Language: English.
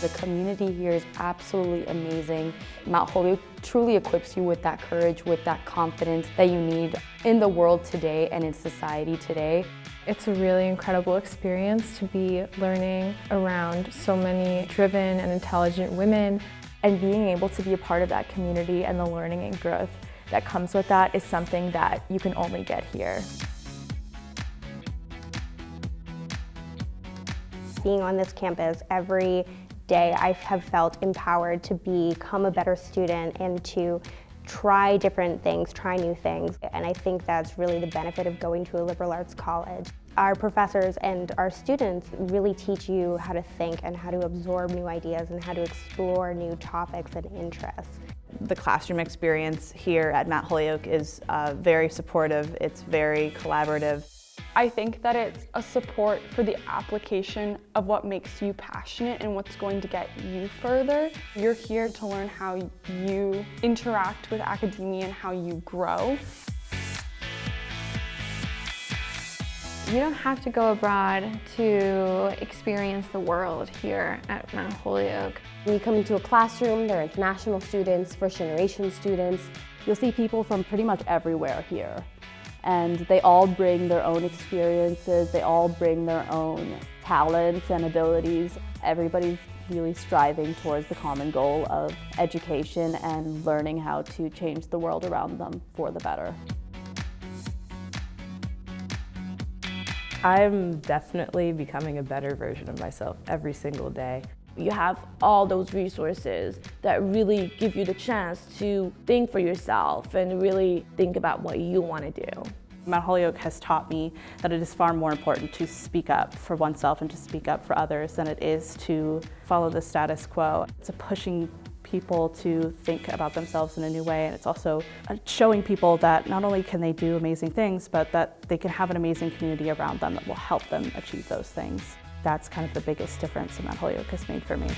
The community here is absolutely amazing. Mount Holyoke truly equips you with that courage, with that confidence that you need in the world today and in society today. It's a really incredible experience to be learning around so many driven and intelligent women and being able to be a part of that community and the learning and growth that comes with that is something that you can only get here. Being on this campus every day, I have felt empowered to become a better student and to try different things, try new things. And I think that's really the benefit of going to a liberal arts college. Our professors and our students really teach you how to think and how to absorb new ideas and how to explore new topics and interests. The classroom experience here at Mount Holyoke is uh, very supportive, it's very collaborative. I think that it's a support for the application of what makes you passionate and what's going to get you further. You're here to learn how you interact with academia and how you grow. You don't have to go abroad to experience the world here at Mount Holyoke. When you come into a classroom, there are international students, first generation students. You'll see people from pretty much everywhere here and they all bring their own experiences, they all bring their own talents and abilities. Everybody's really striving towards the common goal of education and learning how to change the world around them for the better. I'm definitely becoming a better version of myself every single day. You have all those resources that really give you the chance to think for yourself and really think about what you want to do. Mount Holyoke has taught me that it is far more important to speak up for oneself and to speak up for others than it is to follow the status quo. It's a pushing people to think about themselves in a new way and it's also uh, showing people that not only can they do amazing things but that they can have an amazing community around them that will help them achieve those things that's kind of the biggest difference that Mount Holyoke has made for me.